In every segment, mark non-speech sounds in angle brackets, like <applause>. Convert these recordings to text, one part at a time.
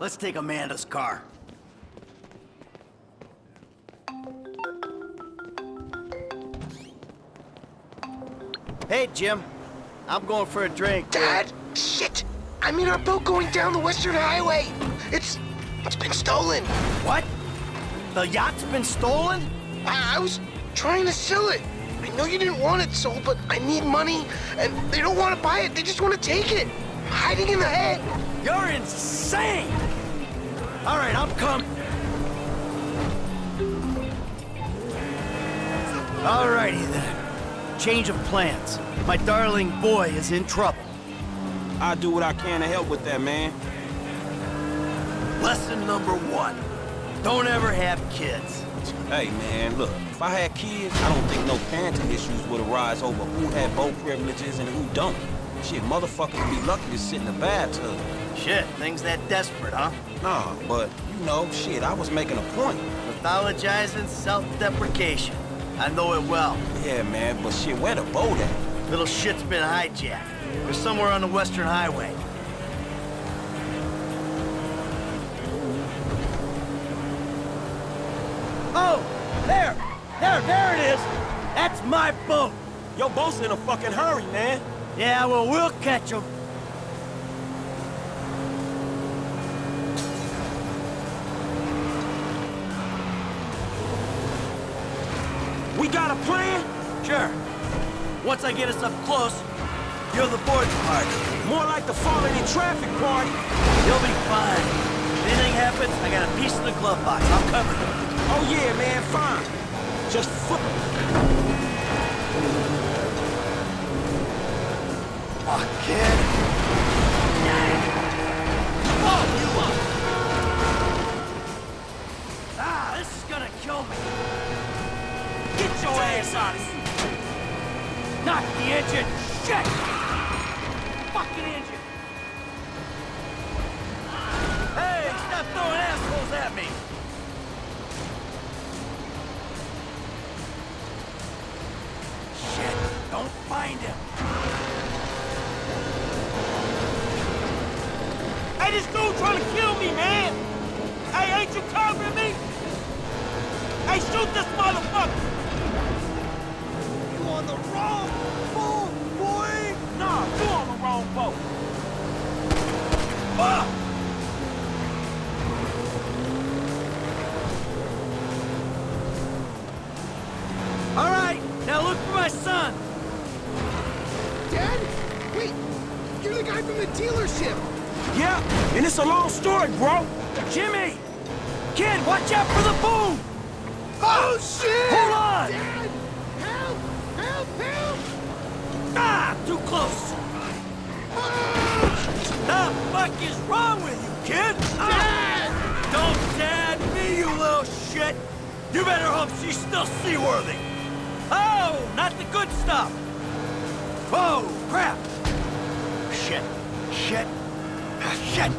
Let's take Amanda's car. Hey, Jim. I'm going for a drink. Dad! Shit! I'm in our boat going down the Western Highway! It's... it's been stolen! What? The yacht's been stolen? I, I was trying to sell it! I know you didn't want it sold, but I need money, and they don't want to buy it, they just want to take it! I'm hiding in the head! You're insane! All right, I'm coming. All righty then. Change of plans. My darling boy is in trouble. I'll do what I can to help with that, man. Lesson number one. Don't ever have kids. Hey, man, look, if I had kids, I don't think no parenting issues would arise over who had boat privileges and who don't. Shit, motherfuckers would be lucky to sit in the bathtub. Shit, things that desperate, huh? Nah, but, you know, shit, I was making a point. Pathologizing self-deprecation. I know it well. Yeah, man, but shit, where the boat at? Little shit's been hijacked. They're somewhere on the Western Highway. Oh! There! There, there it is! That's my boat! Your boat's in a fucking hurry, man. Yeah, well, we'll catch catch 'em. Sure. Once I get us up close, you're the boarding party. More like the falling in traffic party. You'll be fine. If anything happens, I got a piece in the glove box. I'll cover you. Oh yeah, man, fine. Just foot. Oh, kid. Find him. Hey, this dude trying to kill me, man! Hey, ain't you covering me? Hey, shoot this motherfucker! You on the wrong Dad? Wait! You're the guy from the dealership! Yeah, and it's a long story, bro. Jimmy! Kid, watch out for the boom! Oh, shit! Hold on! Dad! Help! Help! Help! Ah, too close! The fuck is wrong with you, kid? Dad! Don't dad me, you little shit! You better hope she's still seaworthy! Oh, not the good stuff! Whoa, crap! Shit, shit, shit!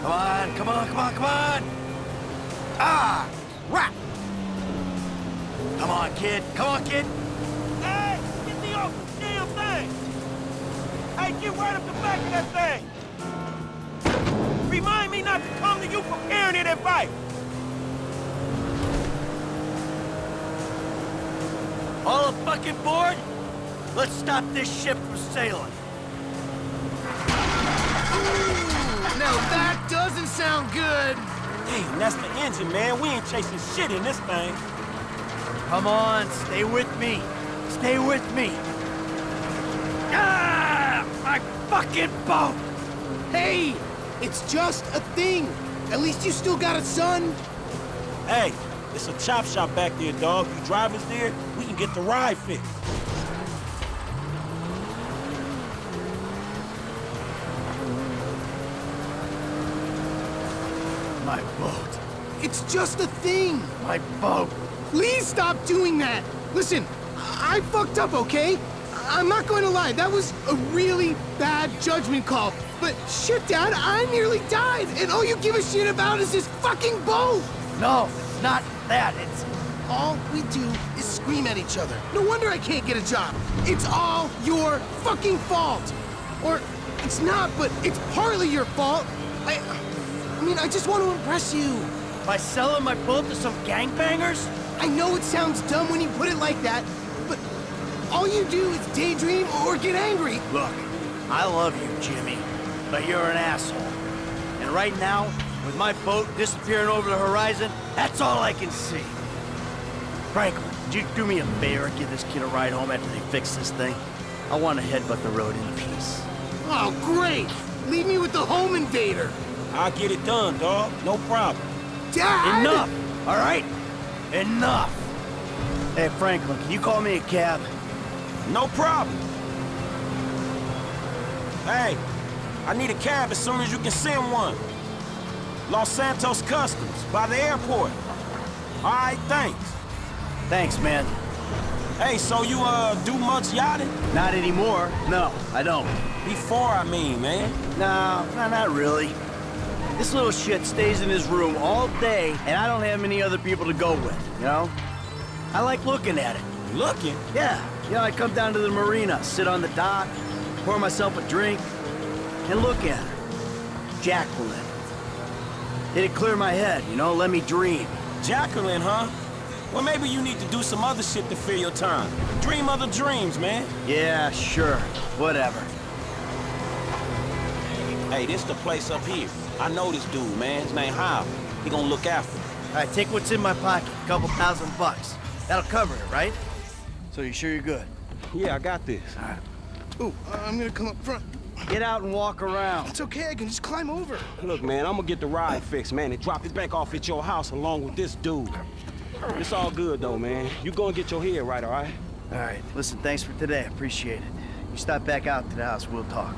Come on, come on, come on, come on! Ah, crap! Come on, kid, come on, kid! Hey, get me off the damn thing! Hey, get right up the back of that thing! Remind me not to come to you for parenting advice! All fucking board? Let's stop this ship from sailing. Now that doesn't sound good! Damn, that's the engine, man. We ain't chasing shit in this thing. Come on, stay with me. Stay with me. Ah! My fucking boat! Hey! It's just a thing! At least you still got a son! Hey, it's a chop shop back there, dog. You drivers there, we can get the ride fixed. My boat. It's just a thing. My boat. Please stop doing that. Listen, I fucked up, okay? I'm not going to lie. That was a really bad judgment call. But shit, Dad, I nearly died, and all you give a shit about is this fucking boat. No, it's not that. It's All we do is scream at each other. No wonder I can't get a job. It's all your fucking fault. Or it's not, but it's partly your fault. I, I mean, I just want to impress you. by selling my boat to some gangbangers. I know it sounds dumb when you put it like that, but all you do is daydream or get angry. Look, I love you, Jimmy, but you're an asshole. And right now, with my boat disappearing over the horizon, that's all I can see. Franklin, would you do me a favor and give this kid a ride home after they fix this thing? I want to headbutt the road in peace. Oh, great! Leave me with the home invader. I'll get it done, dog. No problem. Dad! Enough! All right? Enough! Hey, Franklin, can you call me a cab? No problem. Hey, I need a cab as soon as you can send one. Los Santos Customs, by the airport. All right, thanks. Thanks, man. Hey, so you, uh, do much yachting? Not anymore. No, I don't. Before, I mean, man. No, no, not really. This little shit stays in his room all day, and I don't have many other people to go with, you know? I like looking at it. Looking? Yeah, you know, I come down to the marina, sit on the dock, pour myself a drink, and look at her. Jacqueline. It'd clear my head, you know, let me dream. Jacqueline, huh? Well, maybe you need to do some other shit to fill your time. Dream other dreams, man. Yeah, sure, whatever. Hey, this the place up here. I know this dude, man. His name Howard. He gonna look after me. All right, take what's in my pocket, a couple thousand bucks. That'll cover it, right? So you sure you're good? Yeah, I got this. All right. Ooh, uh, I'm gonna come up front. Get out and walk around. It's okay, I can just climb over. Look, man, I'm gonna get the ride fixed, man, and drop it back off at your house along with this dude. It's all good, though, man. You go and get your head right, all right? All right, listen, thanks for today. Appreciate it. You stop back out to the house, we'll talk.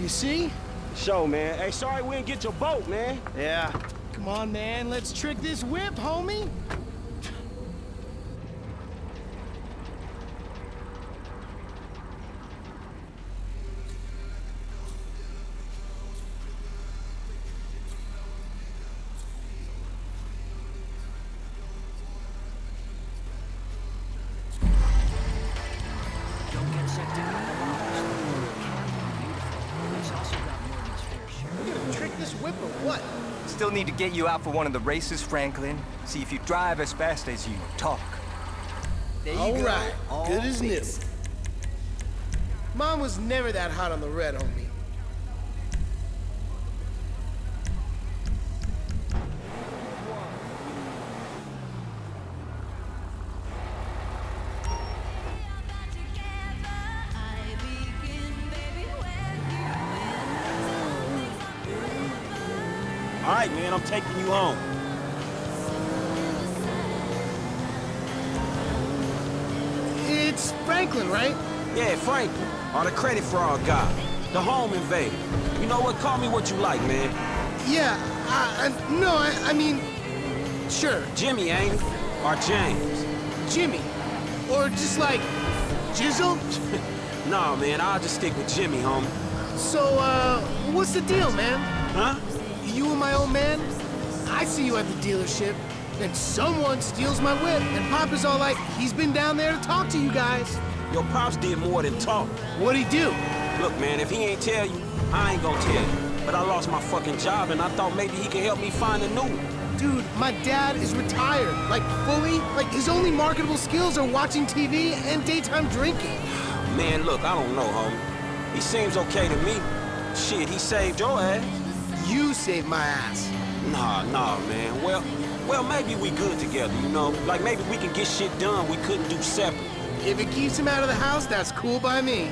You see? Show, man. Hey, sorry we didn't get your boat, man. Yeah, Come on, man, let's trick this whip, homie. Still need to get you out for one of the races, Franklin. See if you drive as fast as you talk. There you All go. right, All good as new. Mom was never that hot on the red, homie. All right, man, I'm taking you home. It's Franklin, right? Yeah, Franklin, or the credit fraud guy, the home invader. You know what? Call me what you like, man. Yeah, I, I, no, I, I mean, sure, Jimmy, ain't it? Or James? Jimmy. Or just like, Jizzle? <laughs> Nah, man, I'll just stick with Jimmy, homie. So, uh, what's the deal, man? Huh? You and my old man? I see you at the dealership, and someone steals my whip, and Papa's all like, he's been down there to talk to you guys. Your pops did more than talk. What'd he do? Look, man, if he ain't tell you, I ain't gonna tell you. But I lost my fucking job, and I thought maybe he could help me find a new one. Dude, my dad is retired, like fully. Like his only marketable skills are watching TV and daytime drinking. Man, look, I don't know, homie. He seems okay to me. Shit, he saved your ass. You saved my ass. Nah, nah, man. Well, well, maybe we good together, you know? Like, maybe we can get shit done we couldn't do separate. If it keeps him out of the house, that's cool by me.